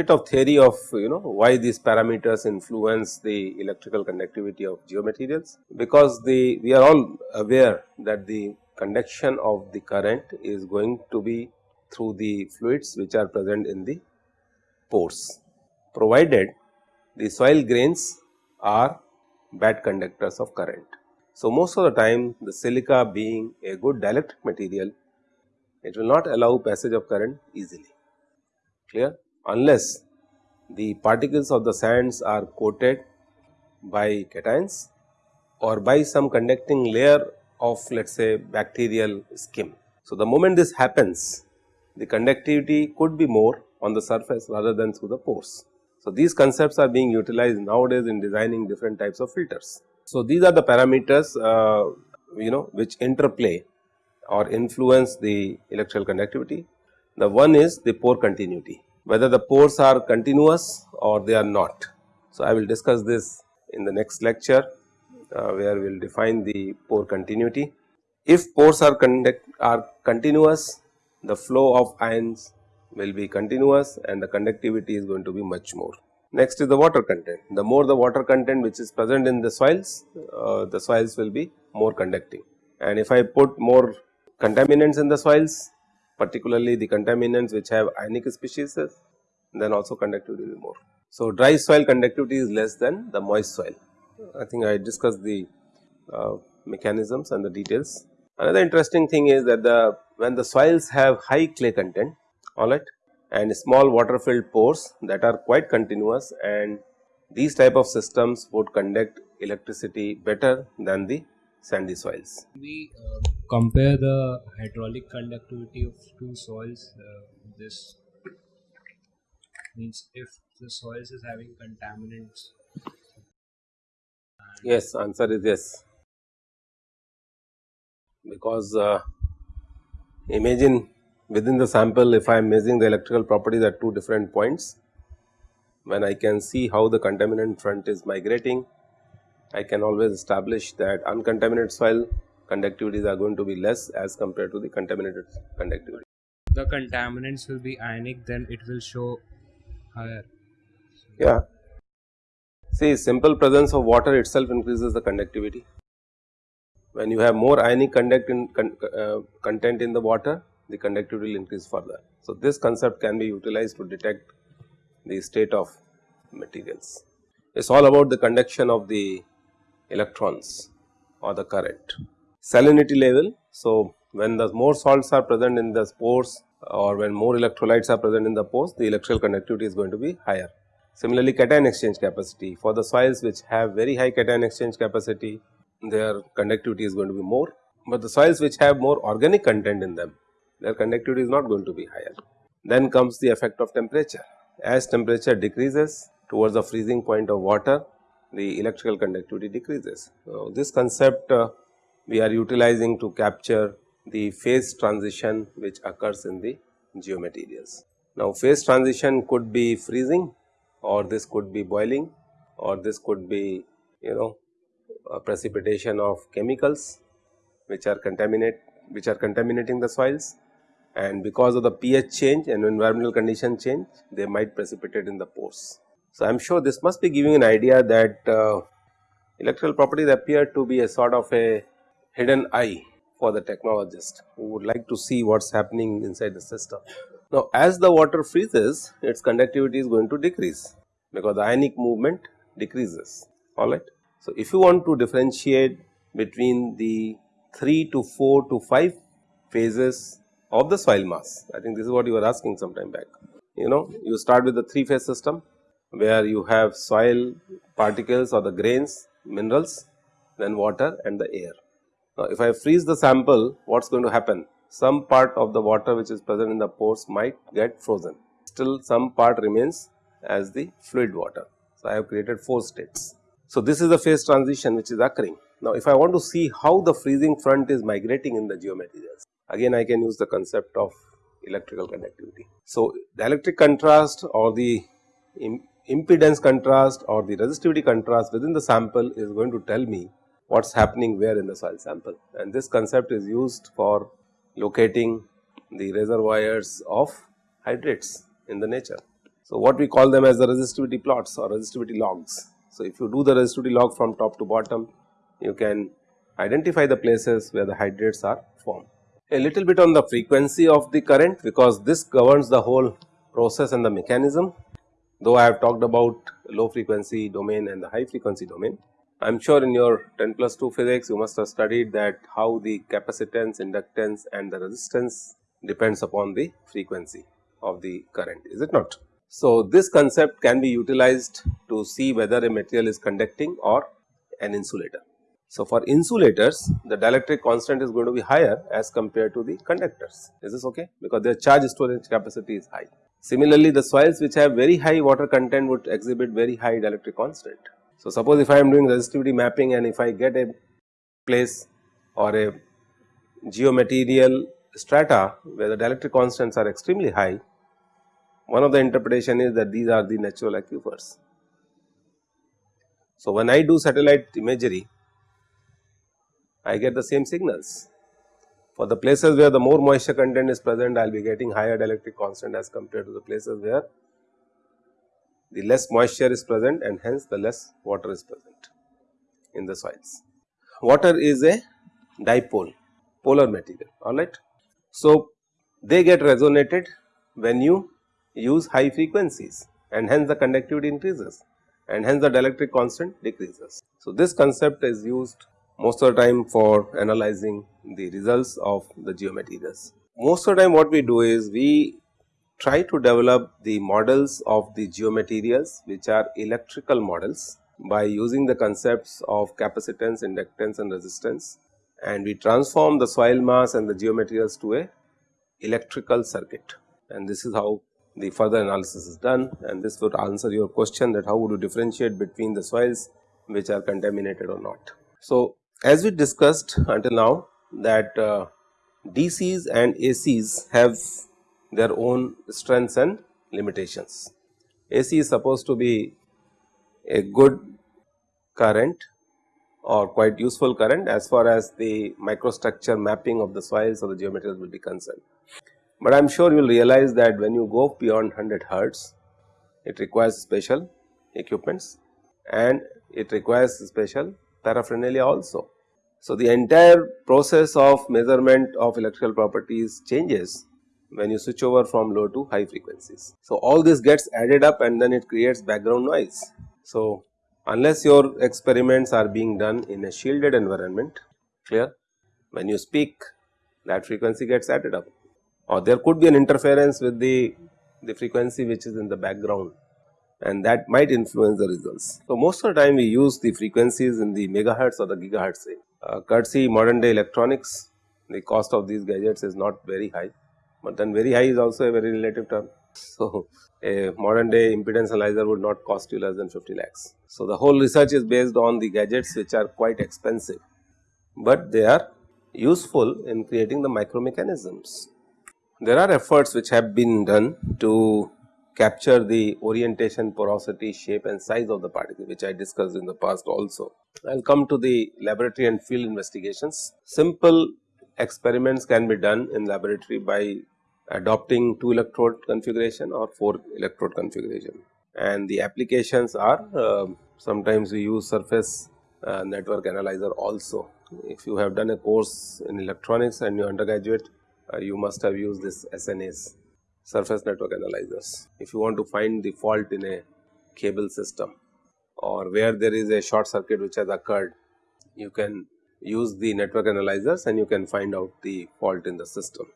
bit of theory of you know why these parameters influence the electrical conductivity of geomaterials. Because the we are all aware that the conduction of the current is going to be through the fluids which are present in the pores provided the soil grains are bad conductors of current. So, most of the time the silica being a good dielectric material it will not allow passage of current easily. Clear unless the particles of the sands are coated by cations or by some conducting layer of let us say bacterial skin. So, the moment this happens the conductivity could be more on the surface rather than through the pores. So, these concepts are being utilized nowadays in designing different types of filters. So, these are the parameters uh, you know which interplay or influence the electrical conductivity. The one is the pore continuity whether the pores are continuous or they are not. So, I will discuss this in the next lecture uh, where we will define the pore continuity. If pores are conduct are continuous the flow of ions will be continuous and the conductivity is going to be much more. Next is the water content. The more the water content which is present in the soils, uh, the soils will be more conducting. And if I put more contaminants in the soils, particularly the contaminants which have ionic species then also conductivity will be more. So, dry soil conductivity is less than the moist soil. I think I discussed the uh, mechanisms and the details. Another interesting thing is that the when the soils have high clay content alright and small water filled pores that are quite continuous and these type of systems would conduct electricity better than the sandy soils. We uh, compare the hydraulic conductivity of two soils. Uh, this means if the soils is having contaminants. Yes, answer is yes. Because uh, imagine within the sample if I am measuring the electrical properties at two different points, when I can see how the contaminant front is migrating I can always establish that uncontaminated soil conductivities are going to be less as compared to the contaminated conductivity. The contaminants will be ionic then it will show higher. Yeah. See simple presence of water itself increases the conductivity. When you have more ionic conduct in, con, uh, content in the water the conductivity will increase further. So, this concept can be utilized to detect the state of materials. It is all about the conduction of the electrons or the current. Salinity level, so when the more salts are present in the pores or when more electrolytes are present in the pores, the electrical conductivity is going to be higher. Similarly, cation exchange capacity for the soils which have very high cation exchange capacity, their conductivity is going to be more, but the soils which have more organic content in them, their conductivity is not going to be higher. Then comes the effect of temperature. As temperature decreases towards the freezing point of water, the electrical conductivity decreases. So, this concept uh, we are utilizing to capture the phase transition which occurs in the geomaterials. Now, phase transition could be freezing or this could be boiling or this could be you know precipitation of chemicals which are contaminate which are contaminating the soils and because of the pH change and environmental condition change they might precipitate in the pores. So, I am sure this must be giving an idea that uh, electrical properties appear to be a sort of a hidden eye for the technologist who would like to see what is happening inside the system. Now, as the water freezes its conductivity is going to decrease because the ionic movement decreases alright. So, if you want to differentiate between the 3 to 4 to 5 phases of the soil mass, I think this is what you were asking some time back. You know, you start with the 3 phase system where you have soil particles or the grains, minerals, then water and the air. Now, if I freeze the sample, what is going to happen? Some part of the water which is present in the pores might get frozen, still some part remains as the fluid water. So, I have created 4 states. So, this is the phase transition which is occurring. Now, if I want to see how the freezing front is migrating in the geomaterials, again I can use the concept of electrical conductivity. So, the electric contrast or the impedance contrast or the resistivity contrast within the sample is going to tell me what is happening where in the soil sample and this concept is used for locating the reservoirs of hydrates in the nature. So, what we call them as the resistivity plots or resistivity logs. So, if you do the resistivity log from top to bottom, you can identify the places where the hydrates are formed. A little bit on the frequency of the current because this governs the whole process and the mechanism. Though I have talked about low frequency domain and the high frequency domain, I am sure in your 10 plus 2 physics you must have studied that how the capacitance, inductance and the resistance depends upon the frequency of the current is it not. So, this concept can be utilized to see whether a material is conducting or an insulator. So, for insulators the dielectric constant is going to be higher as compared to the conductors is this ok because their charge storage capacity is high. Similarly, the soils which have very high water content would exhibit very high dielectric constant. So, suppose if I am doing resistivity mapping and if I get a place or a geomaterial strata where the dielectric constants are extremely high one of the interpretation is that these are the natural aquifers. So, when I do satellite imagery, I get the same signals. For the places where the more moisture content is present, I will be getting higher dielectric constant as compared to the places where the less moisture is present and hence the less water is present in the soils. Water is a dipole, polar material, alright. So, they get resonated when you use high frequencies and hence the conductivity increases and hence the dielectric constant decreases. So, this concept is used most of the time for analyzing the results of the geomaterials. Most of the time what we do is we try to develop the models of the geomaterials which are electrical models by using the concepts of capacitance, inductance and resistance and we transform the soil mass and the geomaterials to a electrical circuit and this is how the further analysis is done and this would answer your question that how would you differentiate between the soils which are contaminated or not. So, as we discussed until now that uh, DCs and ACs have their own strengths and limitations. AC is supposed to be a good current or quite useful current as far as the microstructure mapping of the soils or the geometries will be concerned. But I am sure you will realize that when you go beyond 100 hertz, it requires special equipments and it requires special paraphernalia also. So, the entire process of measurement of electrical properties changes when you switch over from low to high frequencies. So, all this gets added up and then it creates background noise. So, unless your experiments are being done in a shielded environment clear when you speak that frequency gets added up or there could be an interference with the, the frequency which is in the background and that might influence the results. So, most of the time we use the frequencies in the megahertz or the gigahertz range. Uh, courtesy modern day electronics, the cost of these gadgets is not very high, but then very high is also a very relative term. So, a modern day impedance analyzer would not cost you less than 50 lakhs. So, the whole research is based on the gadgets which are quite expensive, but they are useful in creating the micro mechanisms. There are efforts which have been done to capture the orientation, porosity, shape and size of the particle which I discussed in the past also. I will come to the laboratory and field investigations. Simple experiments can be done in laboratory by adopting 2 electrode configuration or 4 electrode configuration and the applications are uh, sometimes we use surface uh, network analyzer also. If you have done a course in electronics and you undergraduate uh, you must have used this SNAs surface network analyzers. If you want to find the fault in a cable system or where there is a short circuit which has occurred, you can use the network analyzers and you can find out the fault in the system.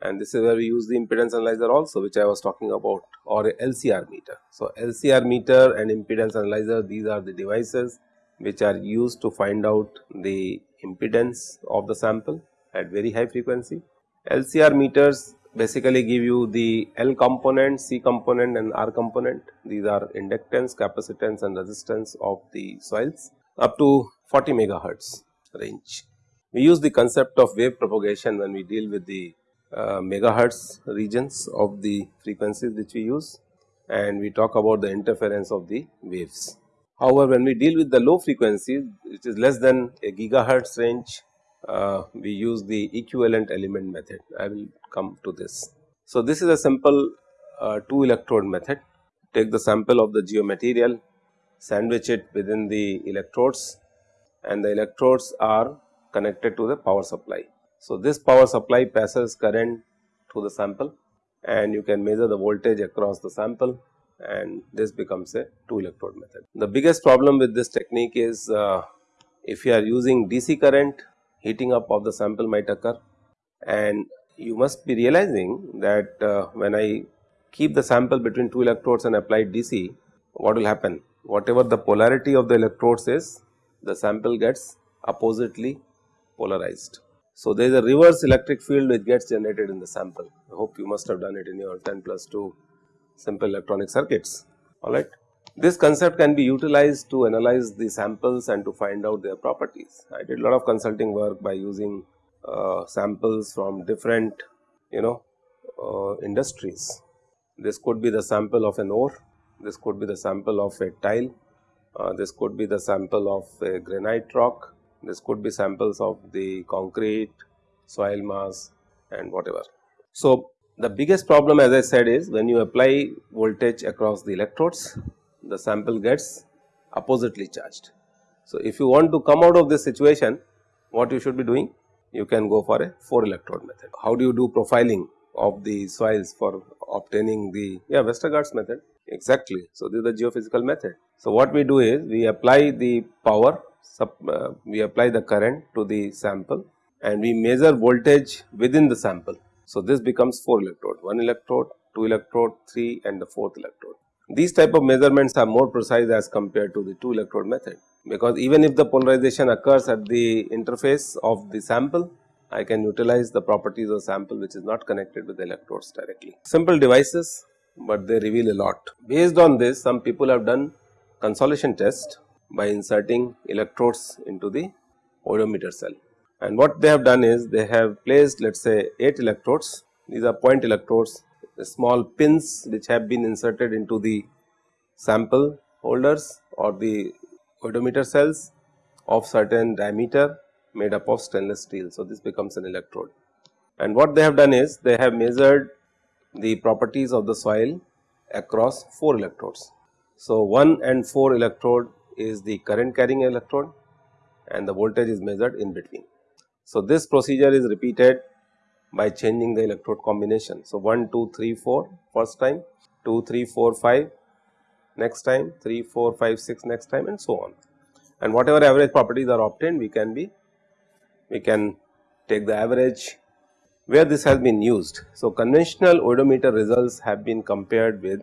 And this is where we use the impedance analyzer also which I was talking about or a LCR meter. So, LCR meter and impedance analyzer these are the devices which are used to find out the impedance of the sample at very high frequency LCR meters basically give you the L component, C component and R component. These are inductance, capacitance and resistance of the soils up to 40 megahertz range. We use the concept of wave propagation when we deal with the uh, megahertz regions of the frequencies which we use and we talk about the interference of the waves. However, when we deal with the low frequencies which is less than a gigahertz range uh, we use the equivalent element method. I will come to this. So, this is a simple uh, 2 electrode method take the sample of the geomaterial, sandwich it within the electrodes and the electrodes are connected to the power supply. So, this power supply passes current through the sample and you can measure the voltage across the sample and this becomes a 2 electrode method. The biggest problem with this technique is uh, if you are using DC current heating up of the sample might occur and you must be realizing that uh, when I keep the sample between 2 electrodes and apply DC what will happen whatever the polarity of the electrodes is the sample gets oppositely polarized. So, there is a reverse electric field which gets generated in the sample. I hope you must have done it in your 10 plus 2 simple electronic circuits, alright. This concept can be utilized to analyze the samples and to find out their properties. I did a lot of consulting work by using uh, samples from different you know uh, industries. This could be the sample of an ore, this could be the sample of a tile, uh, this could be the sample of a granite rock, this could be samples of the concrete, soil mass and whatever. So, the biggest problem as I said is when you apply voltage across the electrodes, the sample gets oppositely charged. So, if you want to come out of this situation, what you should be doing? You can go for a 4 electrode method. How do you do profiling of the soils for obtaining the yeah Westergaard's method exactly. So, this is the geophysical method. So, what we do is we apply the power sub, uh, we apply the current to the sample and we measure voltage within the sample. So, this becomes 4 electrode, 1 electrode, 2 electrode, 3 and the 4th electrode. These type of measurements are more precise as compared to the 2 electrode method because even if the polarization occurs at the interface of the sample, I can utilize the properties of sample which is not connected with the electrodes directly. Simple devices, but they reveal a lot. Based on this, some people have done consolidation test by inserting electrodes into the oedometer cell. And what they have done is they have placed let us say 8 electrodes, these are point electrodes, the small pins which have been inserted into the sample holders or the oedometer cells of certain diameter made up of stainless steel. So, this becomes an electrode. And what they have done is they have measured the properties of the soil across 4 electrodes. So, 1 and 4 electrode is the current carrying electrode and the voltage is measured in between. So, this procedure is repeated by changing the electrode combination. So, 1, 2, 3, 4 first time, 2, 3, 4, 5 next time, 3, 4, 5, 6 next time and so on. And whatever average properties are obtained we can be, we can take the average where this has been used. So, conventional oedometer results have been compared with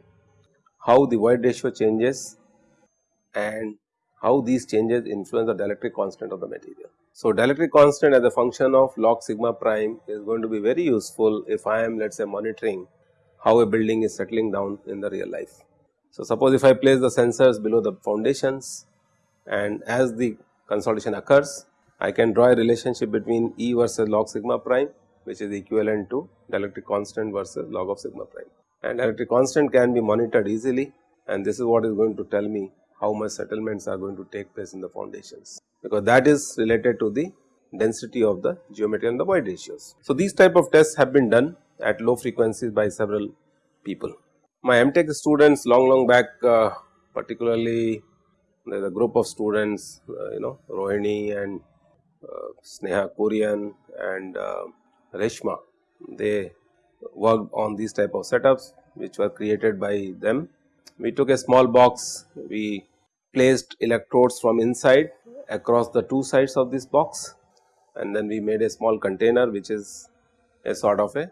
how the void ratio changes and how these changes influence the dielectric constant of the material. So, dielectric constant as a function of log sigma prime is going to be very useful if I am let us say monitoring how a building is settling down in the real life. So, suppose if I place the sensors below the foundations and as the consolidation occurs, I can draw a relationship between E versus log sigma prime which is equivalent to dielectric constant versus log of sigma prime. And dielectric constant can be monitored easily and this is what is going to tell me how much settlements are going to take place in the foundations because that is related to the density of the geometry and the void ratios. So, these type of tests have been done at low frequencies by several people. My MTech students long long back uh, particularly there is a group of students uh, you know Rohini and uh, Sneha Kurian and uh, Reshma they worked on these type of setups which were created by them we took a small box, we placed electrodes from inside across the two sides of this box and then we made a small container which is a sort of a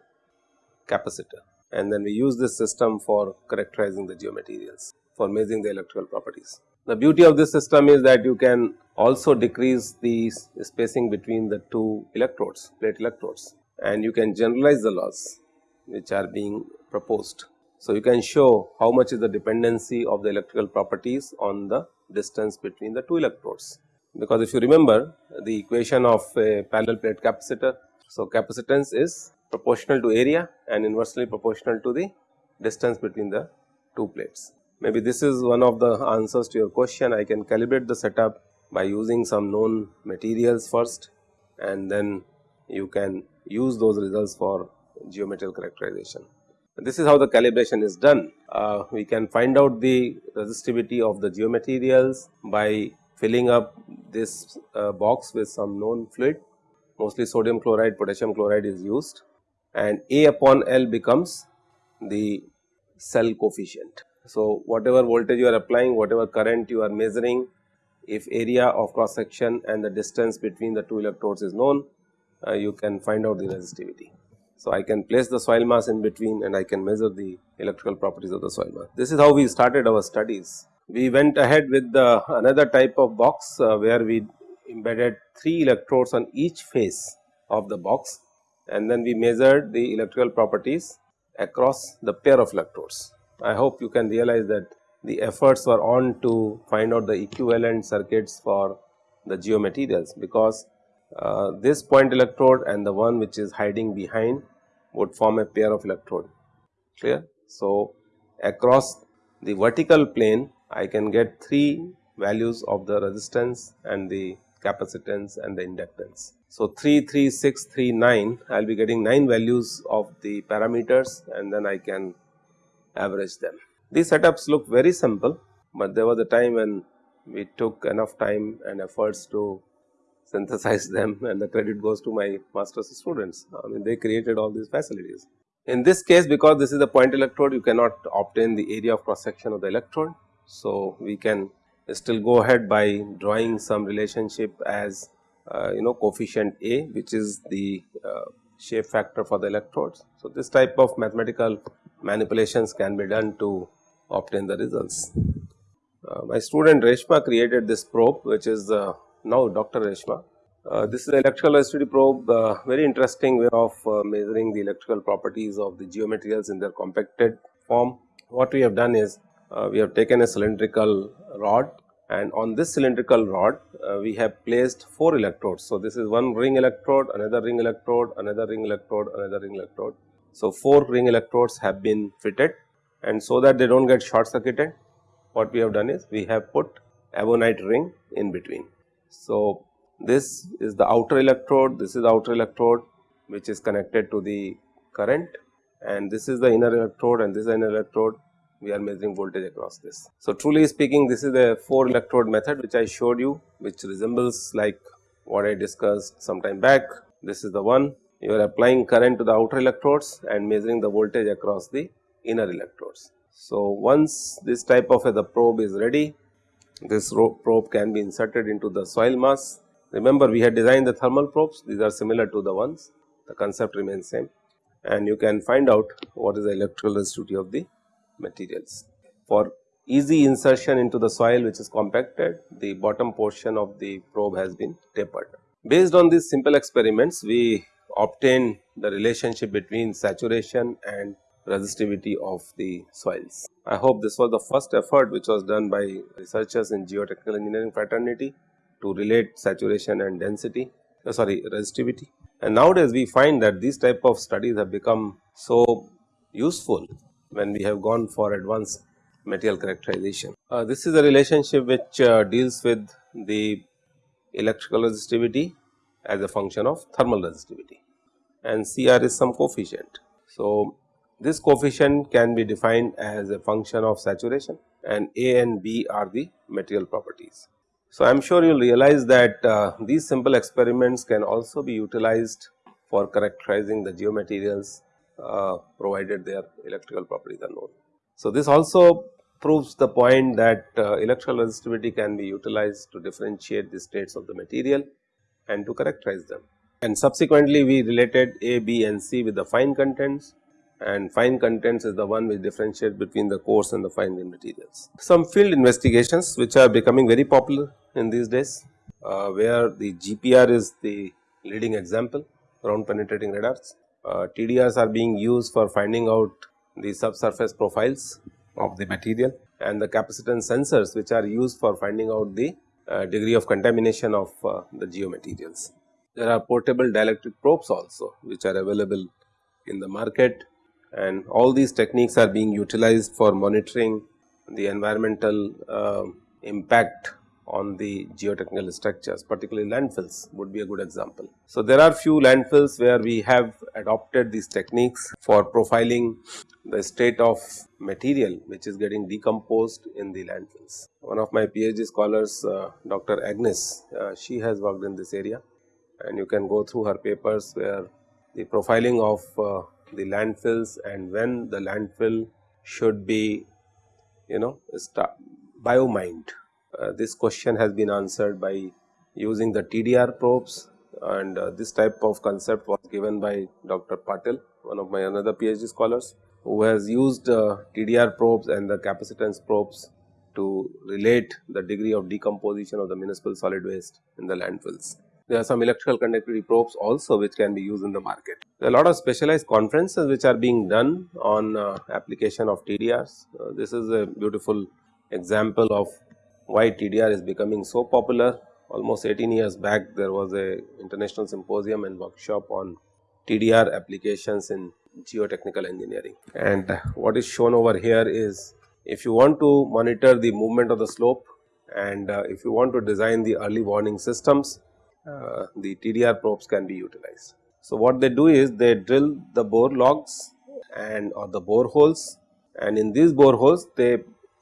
capacitor and then we use this system for characterizing the geomaterials for measuring the electrical properties. The beauty of this system is that you can also decrease the spacing between the two electrodes, plate electrodes and you can generalize the laws which are being proposed. So, you can show how much is the dependency of the electrical properties on the distance between the two electrodes. Because if you remember the equation of a parallel plate capacitor. So, capacitance is proportional to area and inversely proportional to the distance between the two plates. Maybe this is one of the answers to your question. I can calibrate the setup by using some known materials first and then you can use those results for geometrical characterization. This is how the calibration is done. Uh, we can find out the resistivity of the geomaterials by filling up this uh, box with some known fluid mostly sodium chloride potassium chloride is used and A upon L becomes the cell coefficient. So, whatever voltage you are applying whatever current you are measuring if area of cross section and the distance between the two electrodes is known uh, you can find out the resistivity. So, I can place the soil mass in between and I can measure the electrical properties of the soil mass. This is how we started our studies. We went ahead with the another type of box uh, where we embedded 3 electrodes on each face of the box and then we measured the electrical properties across the pair of electrodes. I hope you can realize that the efforts were on to find out the equivalent circuits for the geomaterials because uh, this point electrode and the one which is hiding behind would form a pair of electrode clear. So, across the vertical plane I can get 3 values of the resistance and the capacitance and the inductance. So, 3, 3, 6, 3, 9 I will be getting 9 values of the parameters and then I can average them. These setups look very simple, but there was a time when we took enough time and efforts to synthesize them and the credit goes to my master's students. I mean they created all these facilities. In this case because this is a point electrode you cannot obtain the area of cross section of the electrode. So, we can still go ahead by drawing some relationship as uh, you know coefficient A which is the uh, shape factor for the electrodes. So, this type of mathematical manipulations can be done to obtain the results. Uh, my student Reshma created this probe which is uh, now Dr. Reshma. Uh, this is the electrical resistivity probe uh, very interesting way of measuring the electrical properties of the geomaterials in their compacted form. What we have done is uh, we have taken a cylindrical rod and on this cylindrical rod uh, we have placed 4 electrodes. So, this is one ring electrode, another ring electrode, another ring electrode, another ring electrode. So, 4 ring electrodes have been fitted and so that they do not get short circuited what we have done is we have put ebonite ring in between. So, this is the outer electrode, this is the outer electrode which is connected to the current and this is the inner electrode and this is the inner electrode we are measuring voltage across this. So, truly speaking this is a 4 electrode method which I showed you which resembles like what I discussed some time back. This is the one you are applying current to the outer electrodes and measuring the voltage across the inner electrodes. So, once this type of a, the probe is ready this probe can be inserted into the soil mass. Remember we had designed the thermal probes these are similar to the ones the concept remains same and you can find out what is the electrical resistivity of the materials. For easy insertion into the soil which is compacted, the bottom portion of the probe has been tapered. Based on these simple experiments, we obtain the relationship between saturation and resistivity of the soils. I hope this was the first effort which was done by researchers in geotechnical engineering fraternity to relate saturation and density, uh, sorry resistivity. And nowadays we find that these type of studies have become so useful when we have gone for advanced material characterization. Uh, this is a relationship which uh, deals with the electrical resistivity as a function of thermal resistivity and Cr is some coefficient. So, this coefficient can be defined as a function of saturation and A and B are the material properties. So, I am sure you will realize that uh, these simple experiments can also be utilized for characterizing the geomaterials uh, provided their electrical properties are known. So, this also proves the point that uh, electrical resistivity can be utilized to differentiate the states of the material and to characterize them. And subsequently, we related A, B and C with the fine contents and fine contents is the one which differentiates between the coarse and the fine grained materials. Some field investigations which are becoming very popular in these days, uh, where the GPR is the leading example ground penetrating radars uh, TDRs are being used for finding out the subsurface profiles of the material and the capacitance sensors which are used for finding out the uh, degree of contamination of uh, the geomaterials. There are portable dielectric probes also which are available in the market and all these techniques are being utilized for monitoring the environmental uh, impact on the geotechnical structures particularly landfills would be a good example. So, there are few landfills where we have adopted these techniques for profiling the state of material which is getting decomposed in the landfills. One of my PhD scholars uh, Dr. Agnes, uh, she has worked in this area and you can go through her papers where the profiling of uh, the landfills and when the landfill should be you know biomined. Uh, this question has been answered by using the TDR probes and uh, this type of concept was given by Dr. Patel, one of my another PhD scholars who has used uh, TDR probes and the capacitance probes to relate the degree of decomposition of the municipal solid waste in the landfills. There are some electrical conductivity probes also which can be used in the market. There are a lot of specialized conferences which are being done on uh, application of TDRs. Uh, this is a beautiful example of why TDR is becoming so popular. Almost 18 years back there was a international symposium and workshop on TDR applications in geotechnical engineering. And what is shown over here is if you want to monitor the movement of the slope and uh, if you want to design the early warning systems, uh, the TDR probes can be utilized. So, what they do is they drill the bore logs and or the bore holes and in these bore holes they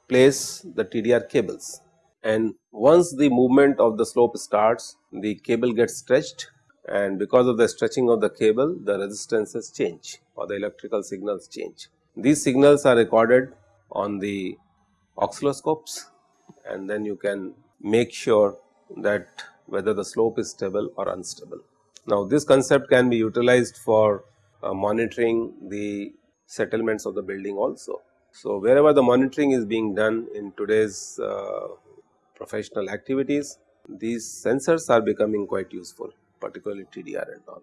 place the TDR cables and once the movement of the slope starts the cable gets stretched and because of the stretching of the cable the resistances change or the electrical signals change. These signals are recorded on the oscilloscopes and then you can make sure that whether the slope is stable or unstable. Now, this concept can be utilized for uh, monitoring the settlements of the building also. So, wherever the monitoring is being done in today's uh, professional activities, these sensors are becoming quite useful particularly TDR and all.